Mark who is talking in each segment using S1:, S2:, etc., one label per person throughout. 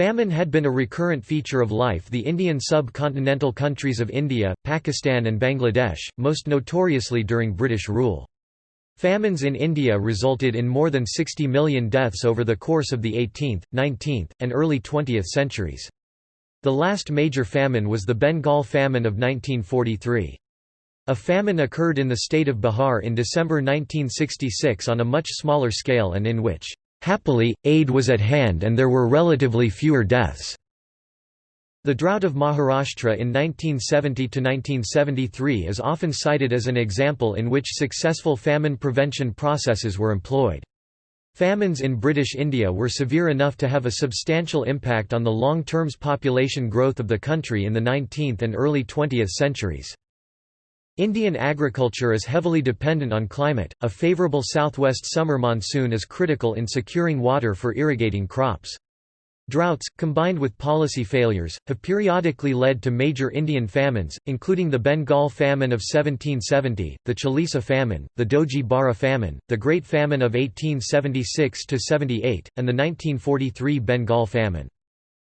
S1: Famine had been a recurrent feature of life the Indian subcontinental countries of India, Pakistan and Bangladesh, most notoriously during British rule. Famines in India resulted in more than 60 million deaths over the course of the 18th, 19th, and early 20th centuries. The last major famine was the Bengal famine of 1943. A famine occurred in the state of Bihar in December 1966 on a much smaller scale and in which Happily, aid was at hand and there were relatively fewer deaths. The drought of Maharashtra in 1970–1973 is often cited as an example in which successful famine prevention processes were employed. Famines in British India were severe enough to have a substantial impact on the long-term population growth of the country in the 19th and early 20th centuries. Indian agriculture is heavily dependent on climate. A favorable southwest summer monsoon is critical in securing water for irrigating crops. Droughts, combined with policy failures, have periodically led to major Indian famines, including the Bengal famine of 1770, the Chalisa famine, the Doji Bara famine, the Great Famine of 1876–78, and the 1943 Bengal famine.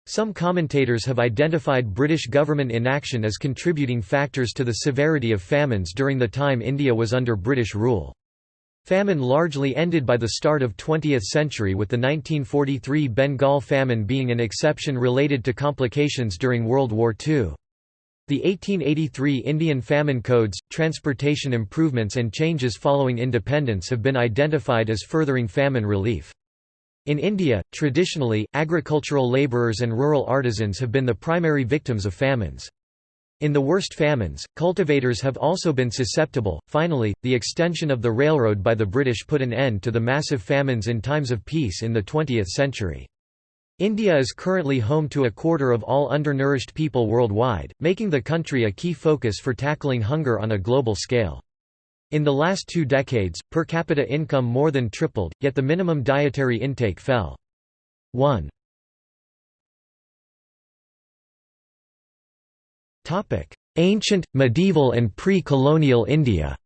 S1: Some commentators have identified British government inaction as contributing factors to the severity of famines during the time India was under British rule. Famine largely ended by the start of 20th century with the 1943 Bengal famine being an exception related to complications during World War II. The 1883 Indian famine codes, transportation improvements and changes following independence have been identified as furthering famine relief. In India, traditionally, agricultural labourers and rural artisans have been the primary victims of famines. In the worst famines, cultivators have also been susceptible. Finally, the extension of the railroad by the British put an end to the massive famines in times of peace in the 20th century. India is currently home to a quarter of all undernourished people worldwide, making the country a key focus for tackling hunger on a global scale. In the last two decades, per capita income more than tripled, yet the minimum dietary intake fell. 1. Ancient, medieval and pre-colonial India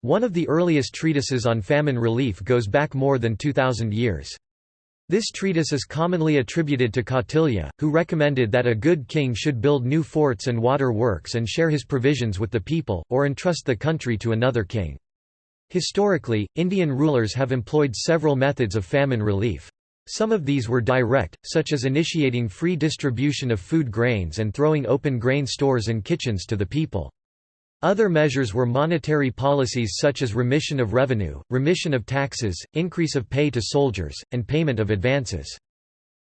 S1: One of the earliest treatises on famine relief goes back more than 2,000 years. This treatise is commonly attributed to Kautilya, who recommended that a good king should build new forts and water works and share his provisions with the people, or entrust the country to another king. Historically, Indian rulers have employed several methods of famine relief. Some of these were direct, such as initiating free distribution of food grains and throwing open grain stores and kitchens to the people. Other measures were monetary policies such as remission of revenue, remission of taxes, increase of pay to soldiers, and payment of advances.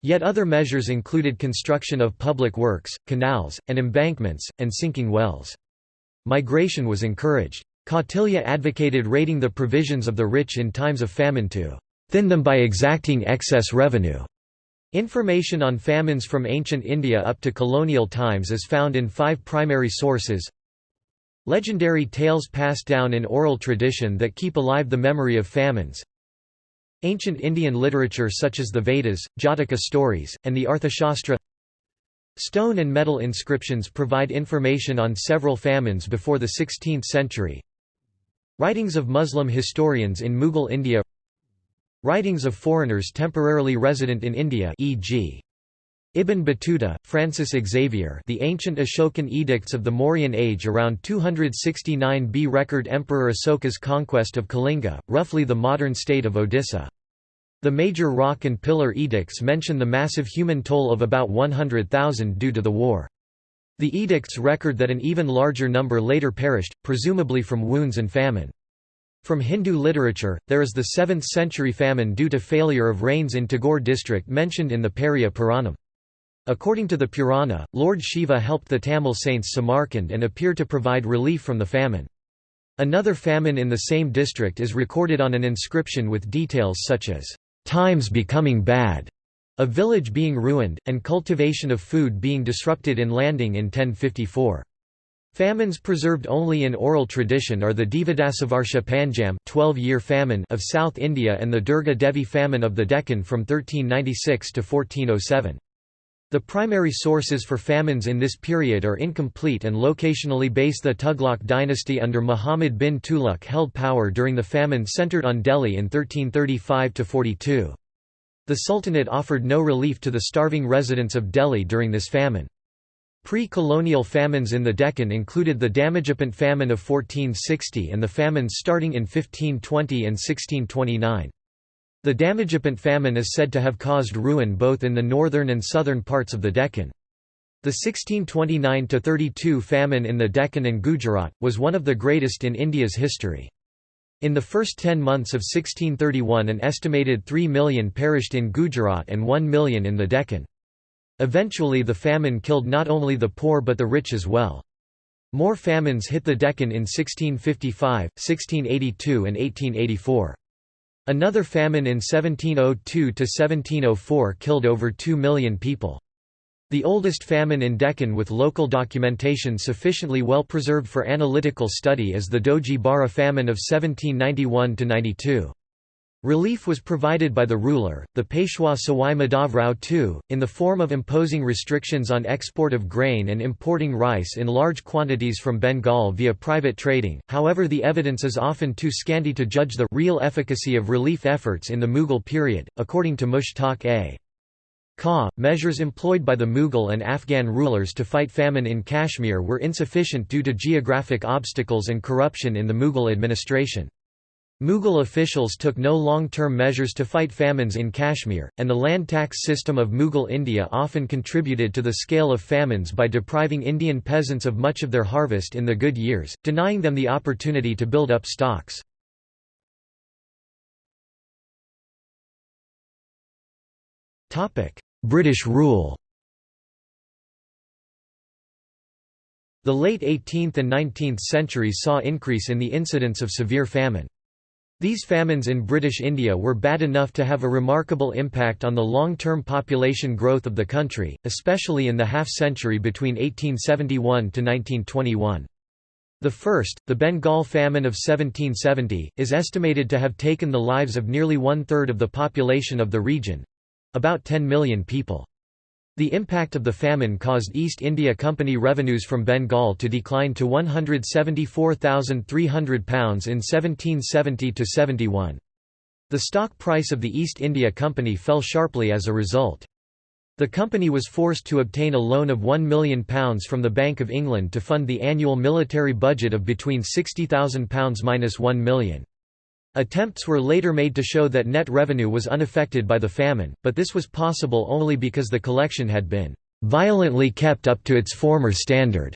S1: Yet other measures included construction of public works, canals, and embankments, and sinking wells. Migration was encouraged. Kautilya advocated raiding the provisions of the rich in times of famine to thin them by exacting excess revenue. Information on famines from ancient India up to colonial times is found in five primary sources Legendary tales passed down in oral tradition that keep alive the memory of famines. Ancient Indian literature such as the Vedas, Jataka stories, and the Arthashastra Stone and metal inscriptions provide information on several famines before the 16th century. Writings of Muslim historians in Mughal India Writings of foreigners temporarily resident in India e.g. Ibn Battuta, Francis Xavier The ancient Ashokan edicts of the Mauryan age around 269 B record Emperor Asoka's conquest of Kalinga, roughly the modern state of Odisha. The major rock and pillar edicts mention the massive human toll of about 100,000 due to the war. The edicts record that an even larger number later perished, presumably from wounds and famine. From Hindu literature, there is the 7th century famine due to failure of rains in Tanjore district mentioned in the Periya Puranam. According to the Purana, Lord Shiva helped the Tamil saints Sambandar and appeared to provide relief from the famine. Another famine in the same district is recorded on an inscription with details such as, "...times becoming bad", a village being ruined, and cultivation of food being disrupted in landing in 1054. Famines preserved only in oral tradition are the Dvadasavarsha Panjam 12-year famine of South India and the Durga Devi famine of the Deccan from 1396 to 1407. The primary sources for famines in this period are incomplete and locationally based. The Tughlaq dynasty under Muhammad bin Tughlaq held power during the famine centered on Delhi in 1335–42. The Sultanate offered no relief to the starving residents of Delhi during this famine. Pre-colonial famines in the Deccan included the Damajipant famine of 1460 and the famines starting in 1520 and 1629. The Damajipant famine is said to have caused ruin both in the northern and southern parts of the Deccan. The 1629–32 famine in the Deccan and Gujarat, was one of the greatest in India's history. In the first ten months of 1631 an estimated 3 million perished in Gujarat and 1 million in the Deccan. Eventually the famine killed not only the poor but the rich as well. More famines hit the Deccan in 1655, 1682 and 1884. Another famine in 1702–1704 killed over 2 million people. The oldest famine in Deccan with local documentation sufficiently well preserved for analytical study is the Doji Bara famine of 1791–92. Relief was provided by the ruler, the Peshwa Sawai Madhavrao II, in the form of imposing restrictions on export of grain and importing rice in large quantities from Bengal via private trading, however the evidence is often too scanty to judge the real efficacy of relief efforts in the Mughal period, according to Mushtaq A. Kaw, measures employed by the Mughal and Afghan rulers to fight famine in Kashmir were insufficient due to geographic obstacles and corruption in the Mughal administration. Mughal officials took no long-term measures to fight famines in Kashmir, and the land tax system of Mughal India often contributed to the scale of famines by depriving Indian peasants of much of their harvest in the good years, denying them the opportunity to build up stocks. British rule The late 18th and 19th centuries saw increase in the incidence of severe famine. These famines in British India were bad enough to have a remarkable impact on the long-term population growth of the country, especially in the half-century between 1871 to 1921. The first, the Bengal famine of 1770, is estimated to have taken the lives of nearly one-third of the population of the region, about 10 million people. The impact of the famine caused East India Company revenues from Bengal to decline to £174,300 in 1770–71. The stock price of the East India Company fell sharply as a result. The company was forced to obtain a loan of £1 million from the Bank of England to fund the annual military budget of between £60,000–1 million. Attempts were later made to show that net revenue was unaffected by the famine, but this was possible only because the collection had been violently kept up to its former standard.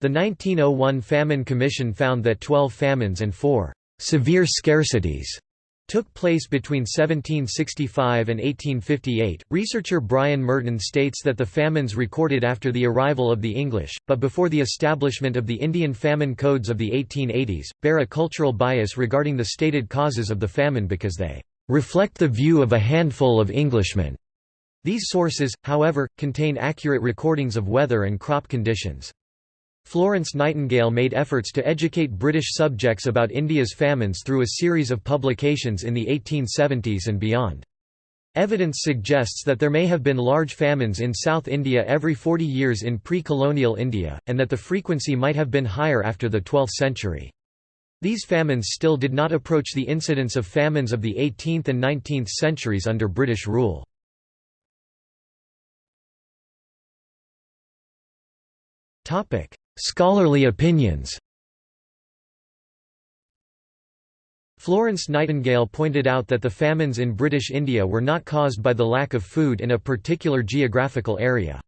S1: The 1901 Famine Commission found that 12 famines and 4 severe scarcities took place between 1765 and 1858. Researcher Brian Murton states that the famines recorded after the arrival of the English, but before the establishment of the Indian famine codes of the 1880s, bear a cultural bias regarding the stated causes of the famine because they reflect the view of a handful of Englishmen. These sources, however, contain accurate recordings of weather and crop conditions. Florence Nightingale made efforts to educate British subjects about India's famines through a series of publications in the 1870s and beyond. Evidence suggests that there may have been large famines in South India every 40 years in pre-colonial India, and that the frequency might have been higher after the 12th century. These famines still did not approach the incidence of famines of the 18th and 19th centuries under British rule. Scholarly opinions Florence Nightingale pointed out that the famines in British India were not caused by the lack of food in a particular geographical area.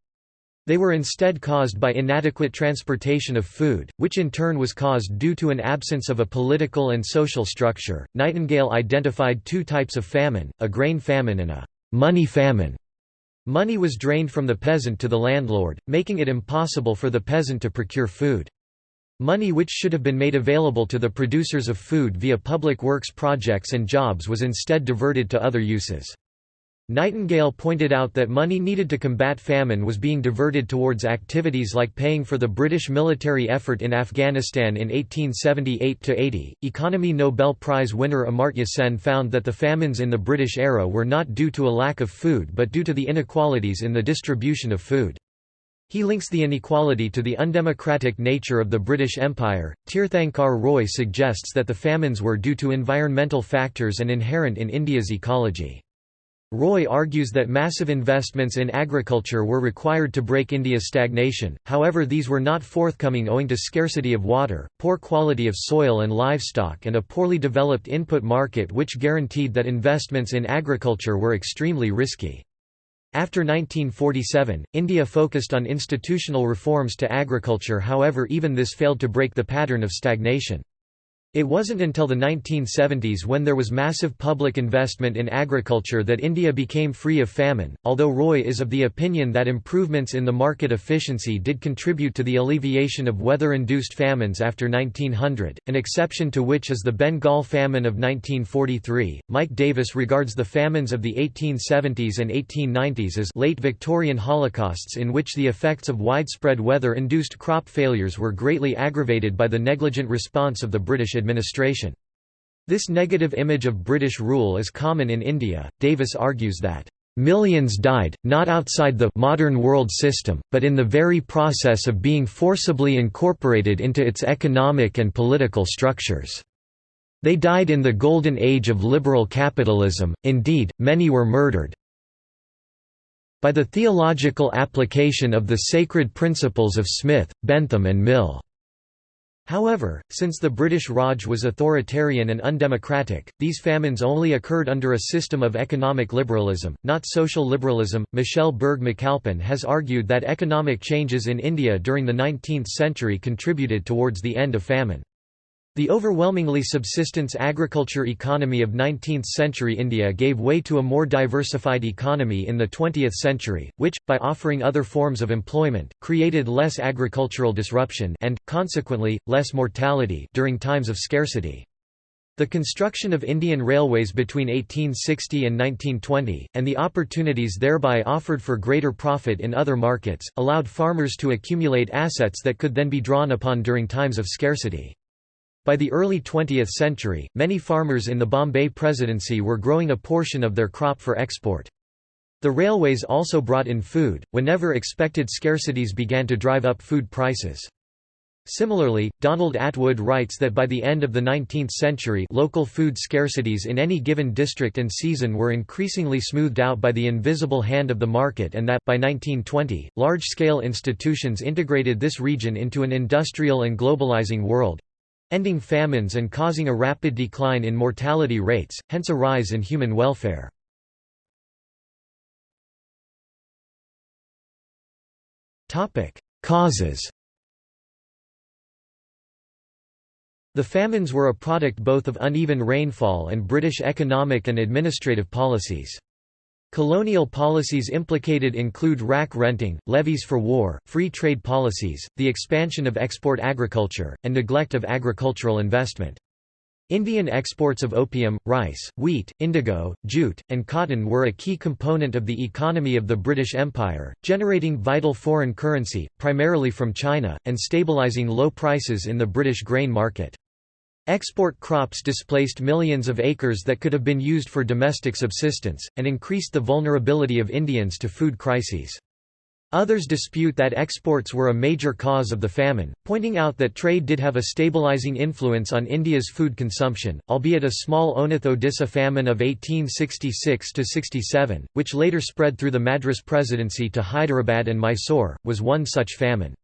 S1: They were instead caused by inadequate transportation of food, which in turn was caused due to an absence of a political and social structure. Nightingale identified two types of famine, a grain famine and a money famine. Money was drained from the peasant to the landlord, making it impossible for the peasant to procure food. Money which should have been made available to the producers of food via public works projects and jobs was instead diverted to other uses. Nightingale pointed out that money needed to combat famine was being diverted towards activities like paying for the British military effort in Afghanistan in 1878–80. Economy Nobel Prize winner Amartya Sen found that the famines in the British era were not due to a lack of food but due to the inequalities in the distribution of food. He links the inequality to the undemocratic nature of the British Empire. Tirthankar Roy suggests that the famines were due to environmental factors and inherent in India's ecology. Roy argues that massive investments in agriculture were required to break India's stagnation, however these were not forthcoming owing to scarcity of water, poor quality of soil and livestock and a poorly developed input market which guaranteed that investments in agriculture were extremely risky. After 1947, India focused on institutional reforms to agriculture however even this failed to break the pattern of stagnation. It wasn't until the 1970s when there was massive public investment in agriculture that India became free of famine, although Roy is of the opinion that improvements in the market efficiency did contribute to the alleviation of weather-induced famines after 1900, an exception to which is the Bengal famine of 1943. Mike Davis regards the famines of the 1870s and 1890s as late Victorian holocausts in which the effects of widespread weather-induced crop failures were greatly aggravated by the negligent response of the British administration. This negative image of British rule is common in India. Davis argues that Millions died, not outside the modern world system, but in the very process of being forcibly incorporated into its economic and political structures. They died in the golden age of liberal capitalism, indeed, many were murdered by the theological application of the sacred principles of Smith, Bentham and Mill. However, since the British Raj was authoritarian and undemocratic, these famines only occurred under a system of economic liberalism, not social liberalism. Michelle Burge McAlpin has argued that economic changes in India during the 19th century contributed towards the end of famine. The overwhelmingly subsistence agriculture economy of 19th-century India gave way to a more diversified economy in the 20th century, which, by offering other forms of employment, created less agricultural disruption and, consequently, less mortality during times of scarcity. The construction of Indian railways between 1860 and 1920, and the opportunities thereby offered for greater profit in other markets, allowed farmers to accumulate assets that could then be drawn upon during times of scarcity. By the early 20th century, many farmers in the Bombay Presidency were growing a portion of their crop for export. The railways also brought in food, whenever expected scarcities began to drive up food prices. Similarly, Donald Attwood writes that by the end of the 19th century local food scarcities in any given district and season were increasingly smoothed out by the invisible hand of the market and that, by 1920, large-scale institutions integrated this region into an industrial and globalizing world, ending famines and causing a rapid decline in mortality rates, hence a rise in human welfare. Causes The famines were a product both of uneven rainfall and British economic and administrative policies. Colonial policies implicated include rack renting, levies for war, free trade policies, the expansion of export agriculture, and neglect of agricultural investment. Indian exports of opium, rice, wheat, indigo, jute, and cotton were a key component of the economy of the British Empire, generating vital foreign currency, primarily from China, and stabilising low prices in the British grain market. Export crops displaced millions of acres that could have been used for domestic subsistence, and increased the vulnerability of Indians to food crises. Others dispute that exports were a major cause of the famine, pointing out that trade did have a stabilizing influence on India's food consumption, albeit a small Onath-Odisha famine of 1866–67, which later spread through the Madras Presidency to Hyderabad and Mysore, was one such famine.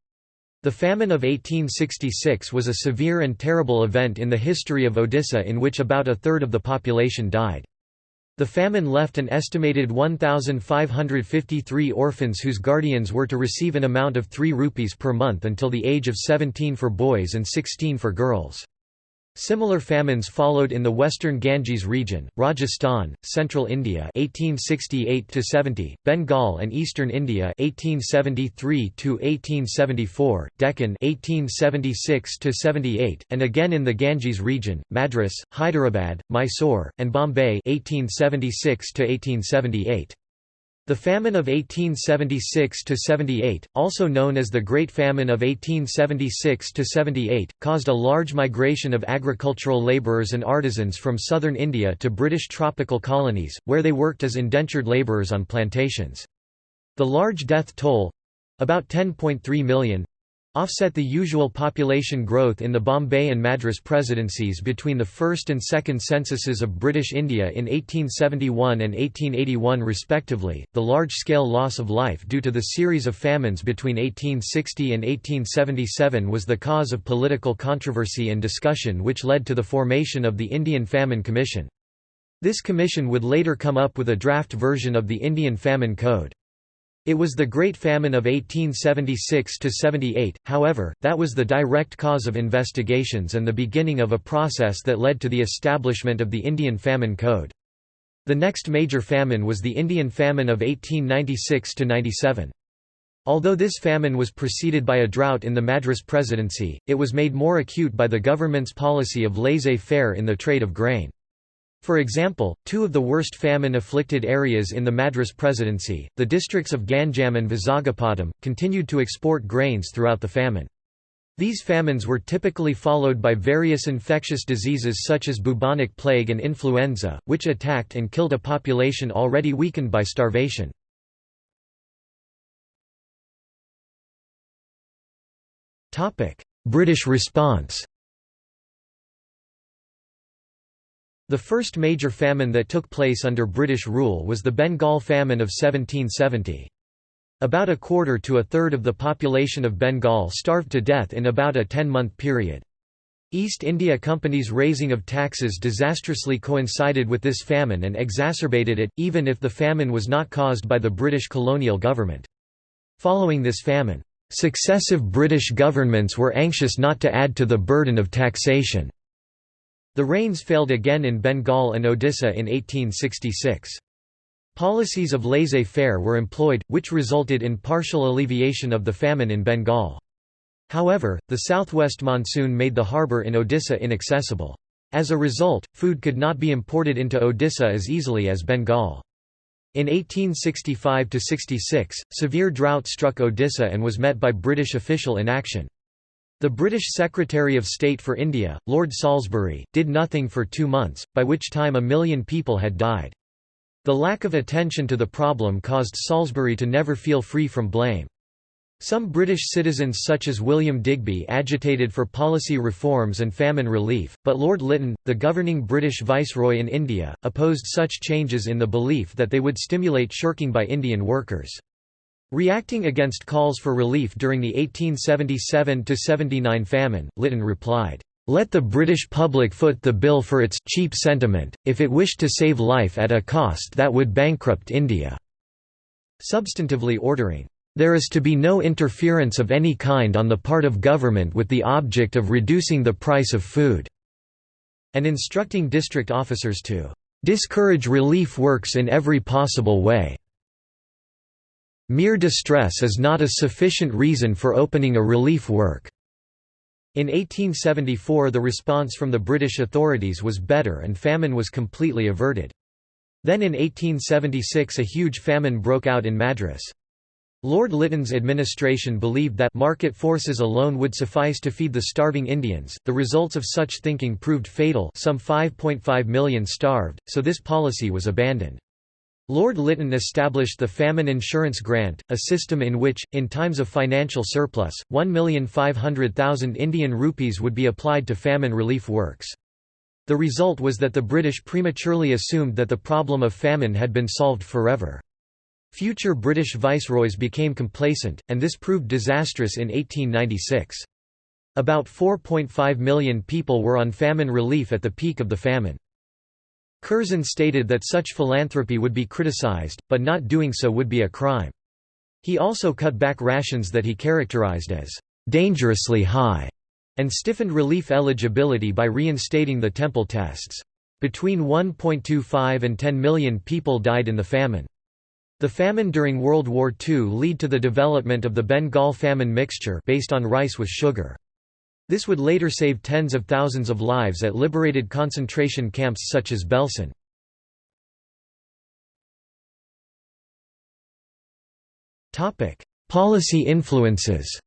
S1: The famine of 1866 was a severe and terrible event in the history of Odisha in which about a third of the population died. The famine left an estimated 1,553 orphans whose guardians were to receive an amount of 3 rupees per month until the age of 17 for boys and 16 for girls. Similar famines followed in the western Ganges region, Rajasthan, central India 1868–70, Bengal and eastern India 1873–1874, Deccan 1876–78, and again in the Ganges region, Madras, Hyderabad, Mysore, and Bombay 1876–1878. The famine of 1876–78, also known as the Great Famine of 1876–78, caused a large migration of agricultural labourers and artisans from southern India to British tropical colonies, where they worked as indentured labourers on plantations. The large death toll—about 10.3 million, offset the usual population growth in the Bombay and Madras presidencies between the first and second censuses of British India in 1871 and 1881 respectively. The large-scale loss of life due to the series of famines between 1860 and 1877 was the cause of political controversy and discussion which led to the formation of the Indian Famine Commission. This commission would later come up with a draft version of the Indian Famine Code. It was the Great Famine of 1876–78, however, that was the direct cause of investigations and the beginning of a process that led to the establishment of the Indian Famine Code. The next major famine was the Indian Famine of 1896–97. Although this famine was preceded by a drought in the Madras Presidency, it was made more acute by the government's policy of laissez-faire in the trade of grain. For example, two of the worst famine-afflicted areas in the Madras Presidency, the districts of Ganjam and Vizagapatam, continued to export grains throughout the famine. These famines were typically followed by various infectious diseases such as bubonic plague and influenza, which attacked and killed a population already weakened by starvation. British response The first major famine that took place under British rule was the Bengal famine of 1770. About a quarter to a third of the population of Bengal starved to death in about a ten-month period. East India Company's raising of taxes disastrously coincided with this famine and exacerbated it, even if the famine was not caused by the British colonial government. Following this famine, successive British governments were anxious not to add to the burden of taxation. The rains failed again in Bengal and Odisha in 1866. Policies of laissez-faire were employed, which resulted in partial alleviation of the famine in Bengal. However, the southwest monsoon made the harbour in Odisha inaccessible. As a result, food could not be imported into Odisha as easily as Bengal. In 1865–66, severe drought struck Odisha and was met by British official inaction. The British Secretary of State for India, Lord Salisbury, did nothing for two months, by which time a million people had died. The lack of attention to the problem caused Salisbury to never feel free from blame. Some British citizens such as William Digby agitated for policy reforms and famine relief, but Lord Lytton, the governing British viceroy in India, opposed such changes in the belief that they would stimulate shirking by Indian workers. Reacting against calls for relief during the 1877–79 famine, Lytton replied, "'Let the British public foot the bill for its cheap sentiment, if it wished to save life at a cost that would bankrupt India." Substantively ordering, "'There is to be no interference of any kind on the part of government with the object of reducing the price of food' and instructing district officers to "'discourage relief works in every possible way' Mere distress is not a sufficient reason for opening a relief work. In 1874 the response from the British authorities was better and famine was completely averted. Then in 1876 a huge famine broke out in Madras. Lord Lytton's administration believed that market forces alone would suffice to feed the starving Indians. The results of such thinking proved fatal some 5.5 million starved, so this policy was abandoned. Lord Lytton established the Famine Insurance Grant, a system in which, in times of financial surplus, 1,500,000 Indian rupees would be applied to famine relief works. The result was that the British prematurely assumed that the problem of famine had been solved forever. Future British viceroys became complacent, and this proved disastrous in 1896. About 4.5 million people were on famine relief at the peak of the famine. Curzon stated that such philanthropy would be criticized, but not doing so would be a crime. He also cut back rations that he characterized as dangerously high and stiffened relief eligibility by reinstating the temple tests. Between 1.25 and 10 million people died in the famine. The famine during World War II led to the development of the Bengal famine mixture based on rice with sugar. This would later save tens of thousands of lives at liberated concentration camps such as Belsen. Policy influences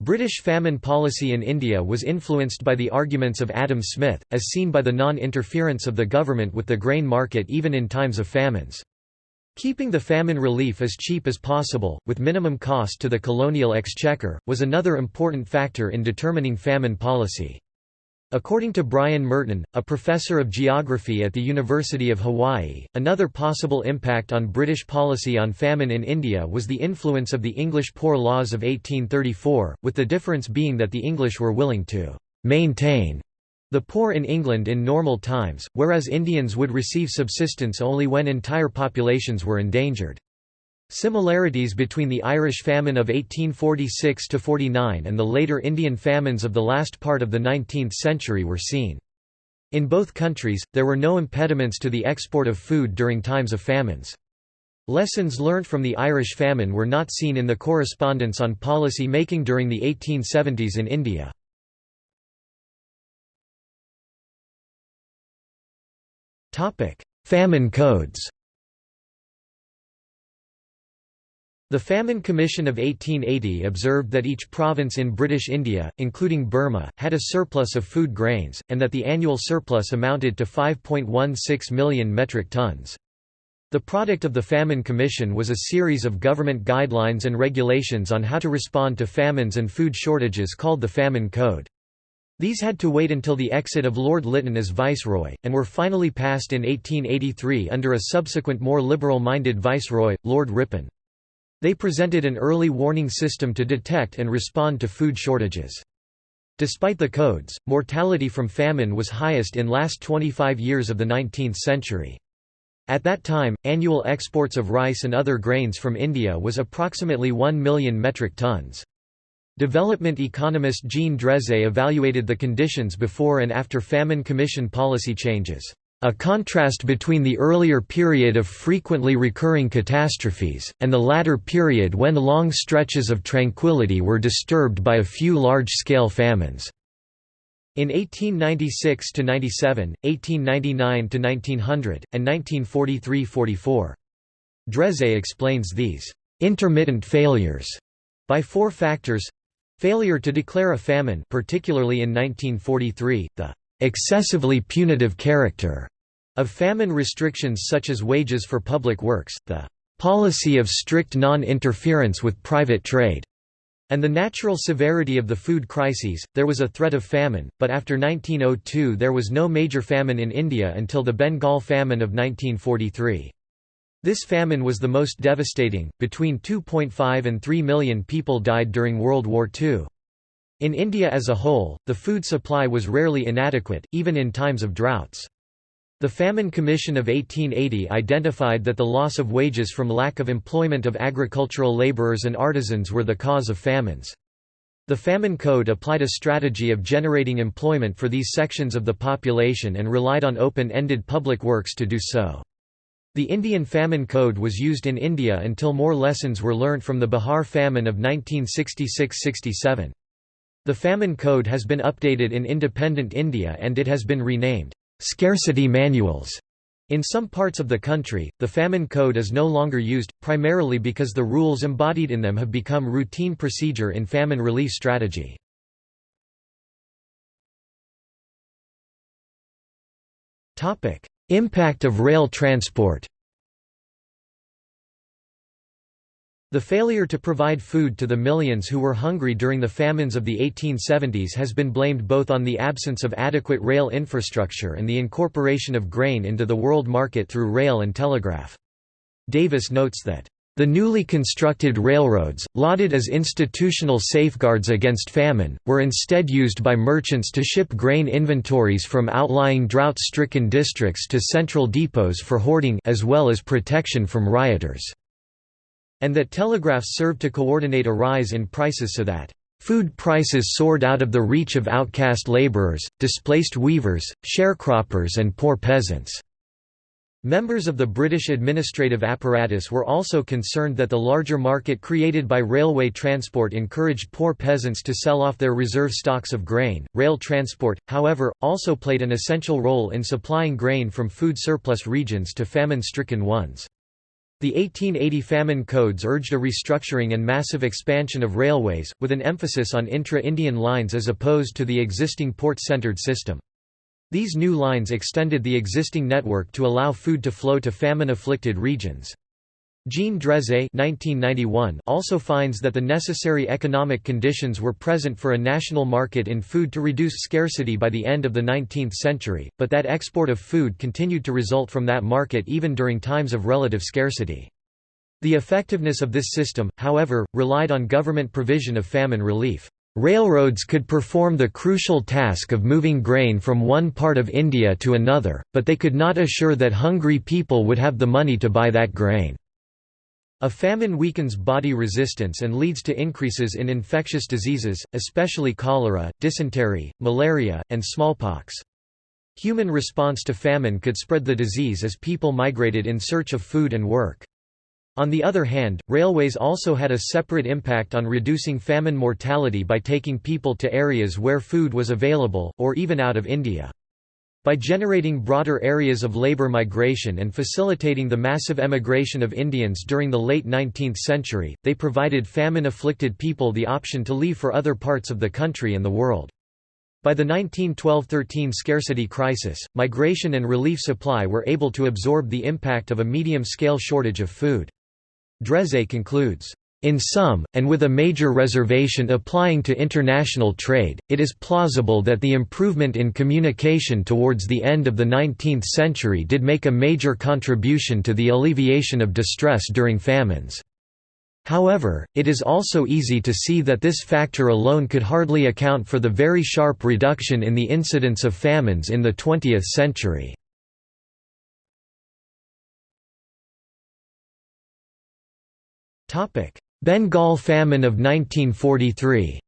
S1: British famine policy in India was influenced by the arguments of Adam Smith, as seen by the non-interference of the government with the grain market even in times of famines. Keeping the famine relief as cheap as possible, with minimum cost to the colonial exchequer, was another important factor in determining famine policy. According to Brian Murton, a professor of geography at the University of Hawaii, another possible impact on British policy on famine in India was the influence of the English Poor Laws of 1834, with the difference being that the English were willing to «maintain» the poor in England in normal times, whereas Indians would receive subsistence only when entire populations were endangered. Similarities between the Irish famine of 1846–49 and the later Indian famines of the last part of the 19th century were seen. In both countries, there were no impediments to the export of food during times of famines. Lessons learned from the Irish famine were not seen in the correspondence on policy making during the 1870s in India. Famine codes The Famine Commission of 1880 observed that each province in British India, including Burma, had a surplus of food grains, and that the annual surplus amounted to 5.16 million metric tons. The product of the Famine Commission was a series of government guidelines and regulations on how to respond to famines and food shortages called the Famine Code. These had to wait until the exit of Lord Lytton as Viceroy, and were finally passed in 1883 under a subsequent more liberal-minded Viceroy, Lord Ripon. They presented an early warning system to detect and respond to food shortages. Despite the codes, mortality from famine was highest in last 25 years of the 19th century. At that time, annual exports of rice and other grains from India was approximately 1 million metric tons. Development economist Jean Dreze evaluated the conditions before and after famine commission policy changes. A contrast between the earlier period of frequently recurring catastrophes, and the latter period when long stretches of tranquility were disturbed by a few large-scale famines. In 1896–97, 1899–1900, and 1943–44. Dreze explains these «intermittent failures» by four factors Failure to declare a famine particularly in 1943, the «excessively punitive character» Of famine restrictions such as wages for public works, the policy of strict non-interference with private trade, and the natural severity of the food crises, there was a threat of famine, but after 1902 there was no major famine in India until the Bengal famine of 1943. This famine was the most devastating, between 2.5 and 3 million people died during World War II. In India as a whole, the food supply was rarely inadequate, even in times of droughts. The Famine Commission of 1880 identified that the loss of wages from lack of employment of agricultural laborers and artisans were the cause of famines. The Famine Code applied a strategy of generating employment for these sections of the population and relied on open-ended public works to do so. The Indian Famine Code was used in India until more lessons were learnt from the Bihar famine of 1966–67. The Famine Code has been updated in independent India and it has been renamed scarcity manuals. In some parts of the country, the famine code is no longer used, primarily because the rules embodied in them have become routine procedure in famine relief strategy. Impact of rail transport The failure to provide food to the millions who were hungry during the famines of the 1870s has been blamed both on the absence of adequate rail infrastructure and the incorporation of grain into the world market through rail and telegraph. Davis notes that the newly constructed railroads, lauded as institutional safeguards against famine, were instead used by merchants to ship grain inventories from outlying drought-stricken districts to central depots for hoarding as well as protection from rioters and that telegraphs served to coordinate a rise in prices so that Food prices soared out of the reach of outcast laborers, displaced weavers, sharecroppers and poor peasants. Members of the British administrative apparatus were also concerned that the larger market created by railway transport encouraged poor peasants to sell off their reserve stocks of grain. Rail transport, however, also played an essential role in supplying grain from food surplus regions to famine stricken ones. The 1880 famine codes urged a restructuring and massive expansion of railways, with an emphasis on intra-Indian lines as opposed to the existing port-centered system. These new lines extended the existing network to allow food to flow to famine-afflicted regions. Jean Dreze also finds that the necessary economic conditions were present for a national market in food to reduce scarcity by the end of the 19th century, but that export of food continued to result from that market even during times of relative scarcity. The effectiveness of this system, however, relied on government provision of famine relief. Railroads could perform the crucial task of moving grain from one part of India to another, but they could not assure that hungry people would have the money to buy that grain. A famine weakens body resistance and leads to increases in infectious diseases, especially cholera, dysentery, malaria, and smallpox. Human response to famine could spread the disease as people migrated in search of food and work. On the other hand, railways also had a separate impact on reducing famine mortality by taking people to areas where food was available, or even out of India. By generating broader areas of labor migration and facilitating the massive emigration of Indians during the late 19th century, they provided famine-afflicted people the option to leave for other parts of the country and the world. By the 1912–13 scarcity crisis, migration and relief supply were able to absorb the impact of a medium-scale shortage of food. Dreze concludes, in sum, and with a major reservation applying to international trade, it is plausible that the improvement in communication towards the end of the 19th century did make a major contribution to the alleviation of distress during famines. However, it is also easy to see that this factor alone could hardly account for the very sharp reduction in the incidence of famines in the 20th century. Bengal famine of 1943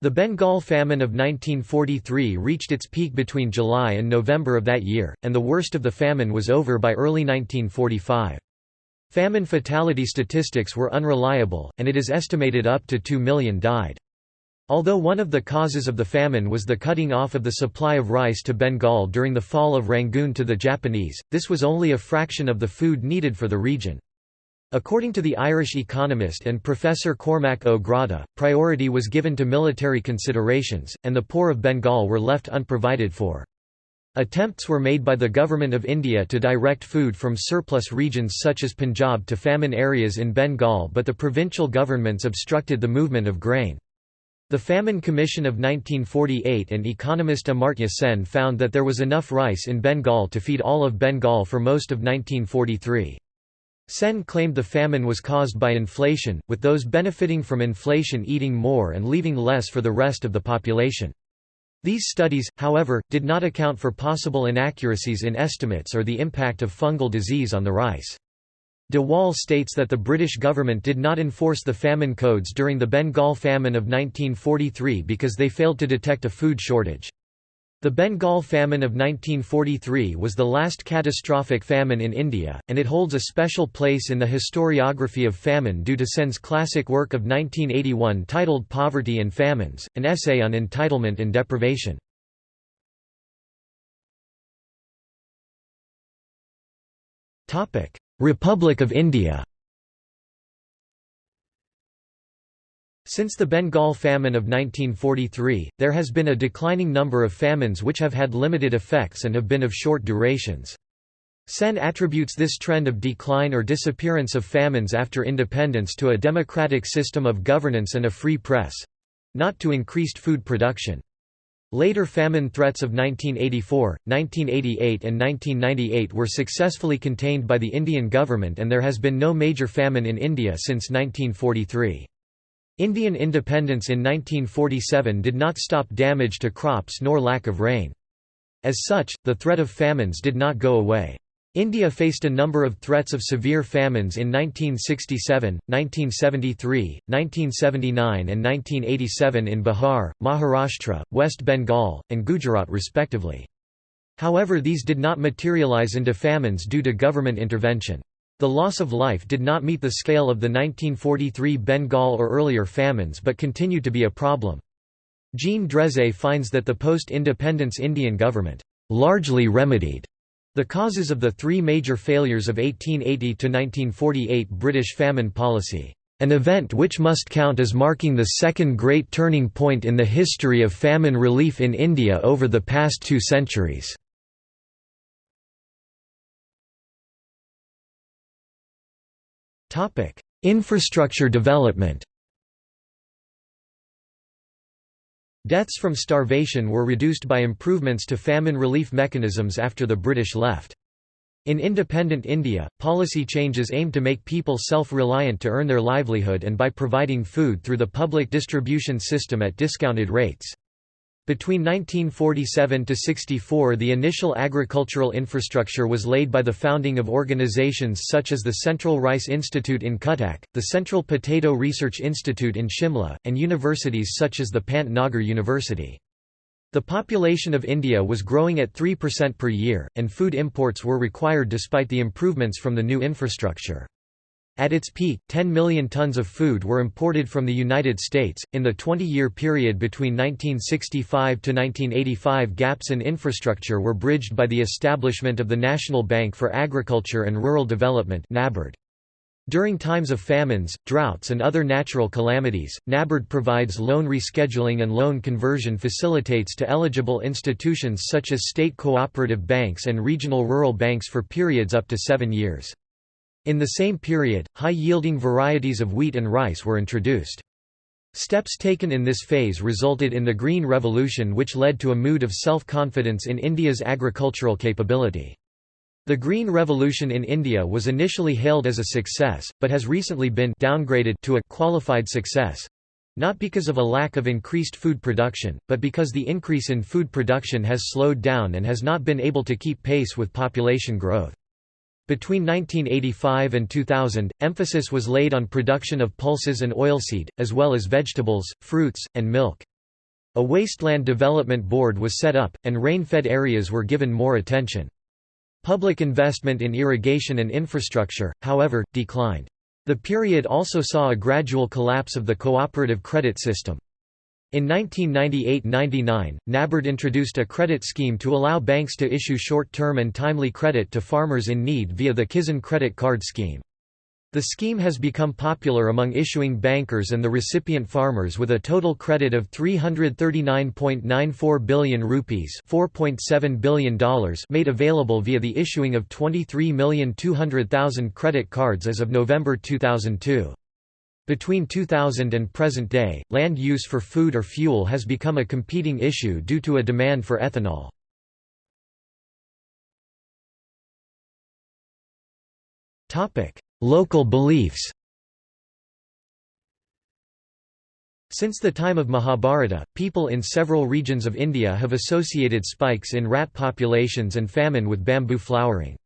S1: The Bengal famine of 1943 reached its peak between July and November of that year, and the worst of the famine was over by early 1945. Famine fatality statistics were unreliable, and it is estimated up to 2 million died. Although one of the causes of the famine was the cutting off of the supply of rice to Bengal during the fall of Rangoon to the Japanese, this was only a fraction of the food needed for the region. According to the Irish economist and professor Cormac O'Grada, priority was given to military considerations, and the poor of Bengal were left unprovided for. Attempts were made by the Government of India to direct food from surplus regions such as Punjab to famine areas in Bengal but the provincial governments obstructed the movement of grain. The Famine Commission of 1948 and economist Amartya Sen found that there was enough rice in Bengal to feed all of Bengal for most of 1943. Sen claimed the famine was caused by inflation, with those benefiting from inflation eating more and leaving less for the rest of the population. These studies, however, did not account for possible inaccuracies in estimates or the impact of fungal disease on the rice. De Waal states that the British government did not enforce the famine codes during the Bengal famine of 1943 because they failed to detect a food shortage. The Bengal famine of 1943 was the last catastrophic famine in India, and it holds a special place in the historiography of famine due to Sen's classic work of 1981 titled Poverty and Famines, an essay on entitlement and deprivation. Republic of India Since the Bengal famine of 1943, there has been a declining number of famines which have had limited effects and have been of short durations. Sen attributes this trend of decline or disappearance of famines after independence to a democratic system of governance and a free press—not to increased food production. Later famine threats of 1984, 1988 and 1998 were successfully contained by the Indian government and there has been no major famine in India since 1943. Indian independence in 1947 did not stop damage to crops nor lack of rain. As such, the threat of famines did not go away. India faced a number of threats of severe famines in 1967, 1973, 1979 and 1987 in Bihar, Maharashtra, West Bengal, and Gujarat respectively. However these did not materialize into famines due to government intervention. The loss of life did not meet the scale of the 1943 Bengal or earlier famines but continued to be a problem. Jean Dreze finds that the post-independence Indian government largely remedied the causes of the three major failures of 1880–1948 British famine policy, "...an event which must count as marking the second great turning point in the history of famine relief in India over the past two centuries." Infrastructure development Deaths from starvation were reduced by improvements to famine relief mechanisms after the British left. In independent India, policy changes aimed to make people self-reliant to earn their livelihood and by providing food through the public distribution system at discounted rates. Between 1947 to 64 the initial agricultural infrastructure was laid by the founding of organizations such as the Central Rice Institute in Cuttack, the Central Potato Research Institute in Shimla, and universities such as the Pant Nagar University. The population of India was growing at 3% per year, and food imports were required despite the improvements from the new infrastructure. At its peak, 10 million tons of food were imported from the United States. In the 20 year period between 1965 to 1985, gaps in infrastructure were bridged by the establishment of the National Bank for Agriculture and Rural Development. NABARD. During times of famines, droughts and other natural calamities, NABARD provides loan rescheduling and loan conversion facilitates to eligible institutions such as state cooperative banks and regional rural banks for periods up to seven years. In the same period, high-yielding varieties of wheat and rice were introduced. Steps taken in this phase resulted in the Green Revolution which led to a mood of self-confidence in India's agricultural capability. The Green Revolution in India was initially hailed as a success, but has recently been downgraded to a qualified success. Not because of a lack of increased food production, but because the increase in food production has slowed down and has not been able to keep pace with population growth. Between 1985 and 2000, emphasis was laid on production of pulses and oilseed, as well as vegetables, fruits, and milk. A wasteland development board was set up, and rain-fed areas were given more attention. Public investment in irrigation and infrastructure, however, declined. The period also saw a gradual collapse of the cooperative credit system. In 1998–99, NABARD introduced a credit scheme to allow banks to issue short-term and timely credit to farmers in need via the Kisan Credit Card Scheme. The scheme has become popular among issuing bankers and the recipient farmers with a total credit of 339.94 billion rupees $4.7 billion made available via the issuing of 23,200,000 credit cards as of November 2002. Between 2000 and present day, land use for food or fuel has become a competing issue due to a demand for ethanol. Local beliefs Since the time of Mahabharata, people in several regions of India have associated spikes in rat populations and famine with bamboo flowering.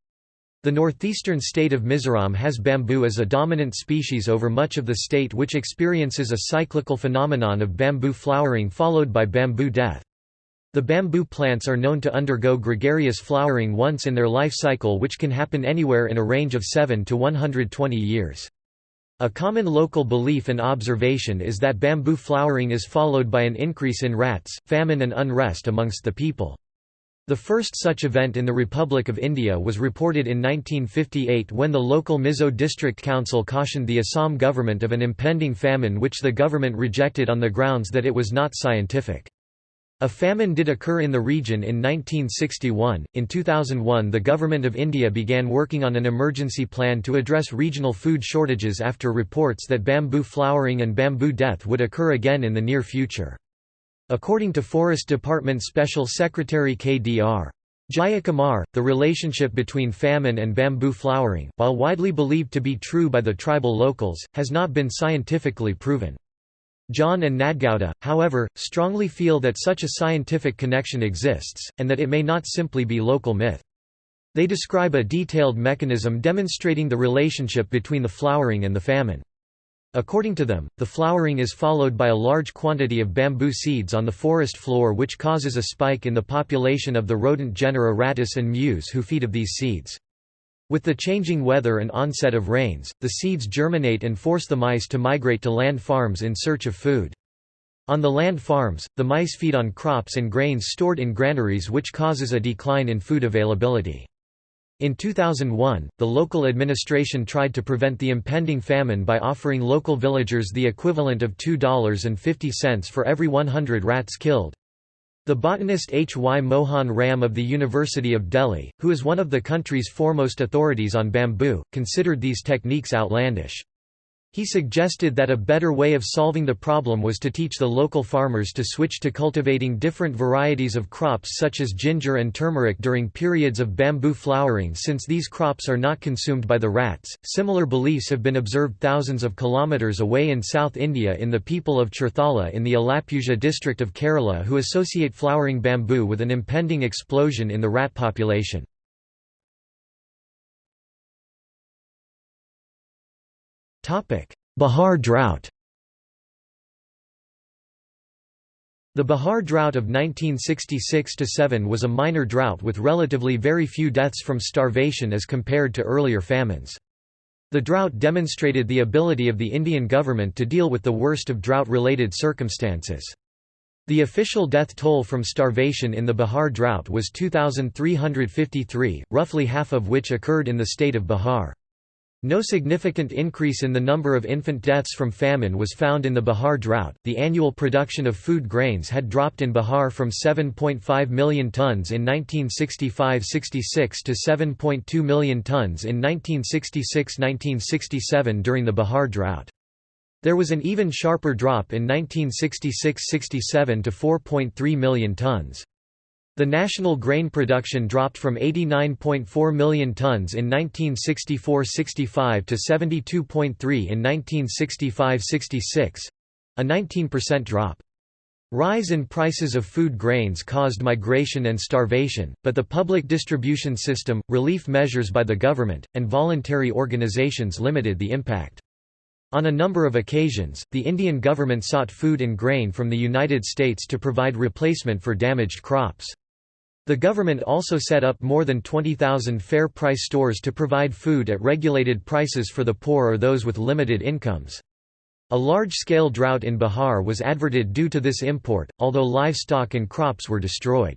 S1: The northeastern state of Mizoram has bamboo as a dominant species over much of the state which experiences a cyclical phenomenon of bamboo flowering followed by bamboo death. The bamboo plants are known to undergo gregarious flowering once in their life cycle which can happen anywhere in a range of 7 to 120 years. A common local belief and observation is that bamboo flowering is followed by an increase in rats, famine and unrest amongst the people. The first such event in the Republic of India was reported in 1958 when the local Mizo District Council cautioned the Assam government of an impending famine which the government rejected on the grounds that it was not scientific. A famine did occur in the region in 1961. In 2001, the Government of India began working on an emergency plan to address regional food shortages after reports that bamboo flowering and bamboo death would occur again in the near future. According to Forest Department Special Secretary KDR. Jayakumar, the relationship between famine and bamboo flowering, while widely believed to be true by the tribal locals, has not been scientifically proven. John and Nadgowda, however, strongly feel that such a scientific connection exists, and that it may not simply be local myth. They describe a detailed mechanism demonstrating the relationship between the flowering and the famine. According to them, the flowering is followed by a large quantity of bamboo seeds on the forest floor which causes a spike in the population of the rodent genera Rattus and Mus who feed of these seeds. With the changing weather and onset of rains, the seeds germinate and force the mice to migrate to land farms in search of food. On the land farms, the mice feed on crops and grains stored in granaries which causes a decline in food availability. In 2001, the local administration tried to prevent the impending famine by offering local villagers the equivalent of $2.50 for every 100 rats killed. The botanist H. Y. Mohan Ram of the University of Delhi, who is one of the country's foremost authorities on bamboo, considered these techniques outlandish. He suggested that a better way of solving the problem was to teach the local farmers to switch to cultivating different varieties of crops such as ginger and turmeric during periods of bamboo flowering since these crops are not consumed by the rats. Similar beliefs have been observed thousands of kilometers away in South India in the people of Cherthala in the Alappuzha district of Kerala who associate flowering bamboo with an impending explosion in the rat population. Bihar drought The Bihar drought of 1966–7 was a minor drought with relatively very few deaths from starvation as compared to earlier famines. The drought demonstrated the ability of the Indian government to deal with the worst of drought-related circumstances. The official death toll from starvation in the Bihar drought was 2,353, roughly half of which occurred in the state of Bihar. No significant increase in the number of infant deaths from famine was found in the Bihar drought. The annual production of food grains had dropped in Bihar from 7.5 million tons in 1965-66 to 7.2 million tons in 1966-1967 during the Bihar drought. There was an even sharper drop in 1966-67 to 4.3 million tons. The national grain production dropped from 89.4 million tons in 1964–65 to 72.3 in 1965–66—a 19% drop. Rise in prices of food grains caused migration and starvation, but the public distribution system, relief measures by the government, and voluntary organizations limited the impact. On a number of occasions, the Indian government sought food and grain from the United States to provide replacement for damaged crops. The government also set up more than 20,000 fair price stores to provide food at regulated prices for the poor or those with limited incomes. A large-scale drought in Bihar was adverted due to this import, although livestock and crops were destroyed.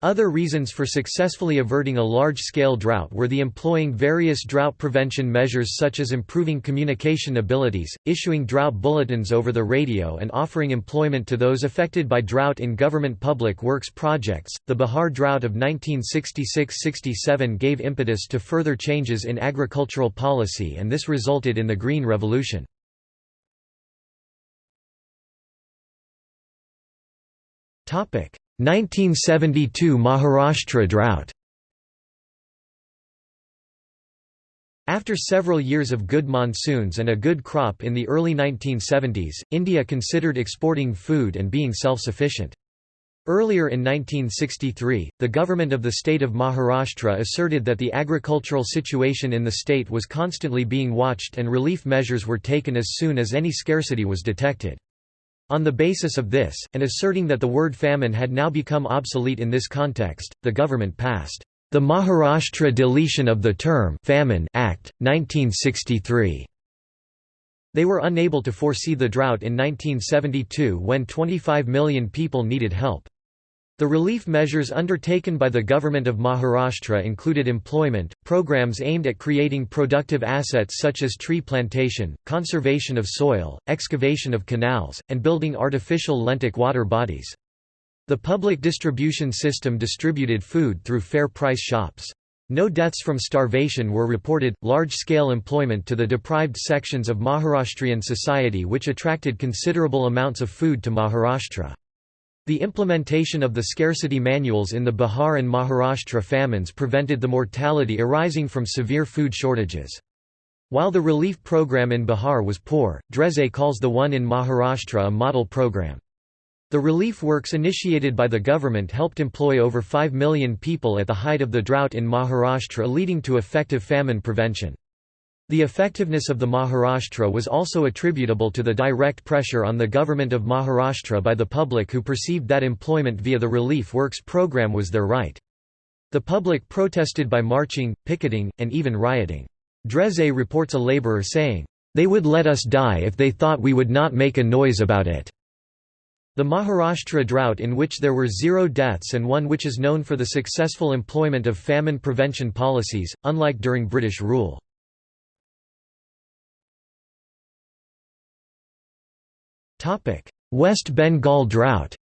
S1: Other reasons for successfully averting a large-scale drought were the employing various drought prevention measures such as improving communication abilities, issuing drought bulletins over the radio and offering employment to those affected by drought in government public works projects. The Bihar drought of 1966-67 gave impetus to further changes in agricultural policy and this resulted in the Green Revolution. Topic: 1972 Maharashtra drought After several years of good monsoons and a good crop in the early 1970s, India considered exporting food and being self-sufficient. Earlier in 1963, the government of the state of Maharashtra asserted that the agricultural situation in the state was constantly being watched and relief measures were taken as soon as any scarcity was detected. On the basis of this, and asserting that the word famine had now become obsolete in this context, the government passed the Maharashtra Deletion of the Term Famine Act, 1963. They were unable to foresee the drought in 1972 when 25 million people needed help. The relief measures undertaken by the government of Maharashtra included employment, programs aimed at creating productive assets such as tree plantation, conservation of soil, excavation of canals, and building artificial lentic water bodies. The public distribution system distributed food through fair price shops. No deaths from starvation were reported. Large scale employment to the deprived sections of Maharashtrian society, which attracted considerable amounts of food to Maharashtra. The implementation of the scarcity manuals in the Bihar and Maharashtra famines prevented the mortality arising from severe food shortages. While the relief program in Bihar was poor, Drèze calls the one in Maharashtra a model program. The relief works initiated by the government helped employ over 5 million people at the height of the drought in Maharashtra leading to effective famine prevention. The effectiveness of the Maharashtra was also attributable to the direct pressure on the government of Maharashtra by the public who perceived that employment via the Relief Works program was their right. The public protested by marching, picketing, and even rioting. Drèze reports a labourer saying, "...they would let us die if they thought we would not make a noise about it." The Maharashtra drought in which there were zero deaths and one which is known for the successful employment of famine prevention policies, unlike during British rule. West Bengal drought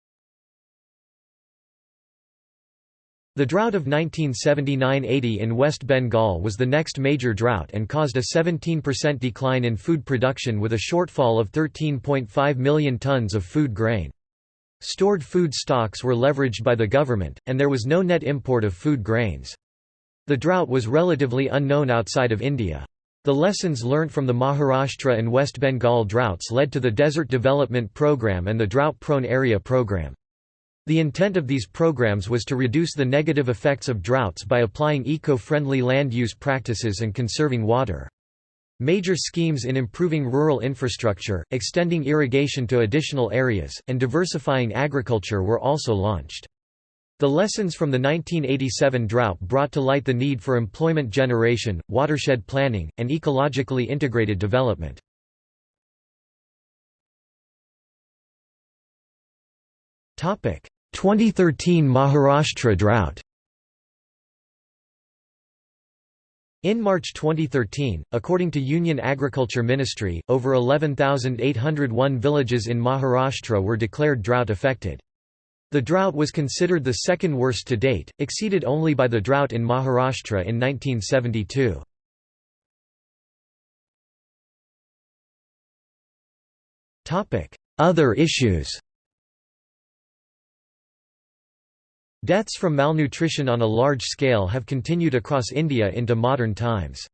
S1: The drought of 1979–80 in West Bengal was the next major drought and caused a 17% decline in food production with a shortfall of 13.5 million tons of food grain. Stored food stocks were leveraged by the government, and there was no net import of food grains. The drought was relatively unknown outside of India. The lessons learnt from the Maharashtra and West Bengal droughts led to the Desert Development Programme and the Drought-Prone Area Programme. The intent of these programs was to reduce the negative effects of droughts by applying eco-friendly land use practices and conserving water. Major schemes in improving rural infrastructure, extending irrigation to additional areas, and diversifying agriculture were also launched. The lessons from the 1987 drought brought to light the need for employment generation, watershed planning, and ecologically integrated development. Topic: 2013 Maharashtra drought In March 2013, according to Union Agriculture Ministry, over 11,801 villages in Maharashtra were declared drought-affected. The drought was considered the second worst to date, exceeded only by the drought in Maharashtra in 1972. Other issues Deaths from malnutrition on a large scale have continued across India into modern times.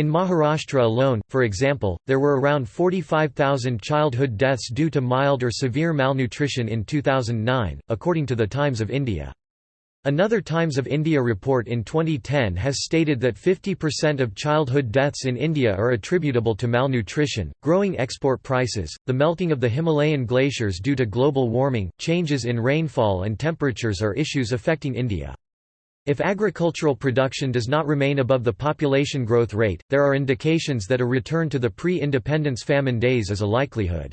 S1: In Maharashtra alone, for example, there were around 45,000 childhood deaths due to mild or severe malnutrition in 2009, according to the Times of India. Another Times of India report in 2010 has stated that 50% of childhood deaths in India are attributable to malnutrition, growing export prices, the melting of the Himalayan glaciers due to global warming, changes in rainfall and temperatures are issues affecting India. If agricultural production does not remain above the population growth rate, there are indications that a return to the pre-independence famine days is a likelihood.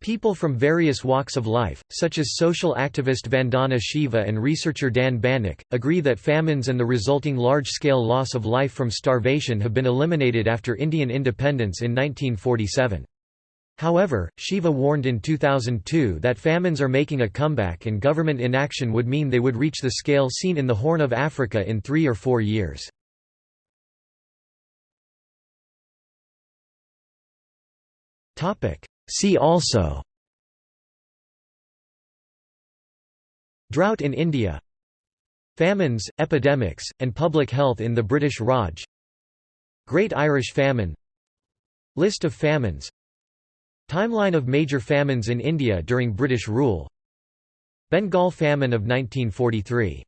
S1: People from various walks of life, such as social activist Vandana Shiva and researcher Dan Banik, agree that famines and the resulting large-scale loss of life from starvation have been eliminated after Indian independence in 1947. However, Shiva warned in 2002 that famines are making a comeback and government inaction would mean they would reach the scale seen in the Horn of Africa in three or four years. See also Drought in India Famines, epidemics, and public health in the British Raj Great Irish Famine List of famines Timeline of major famines in India during British rule. Bengal famine of 1943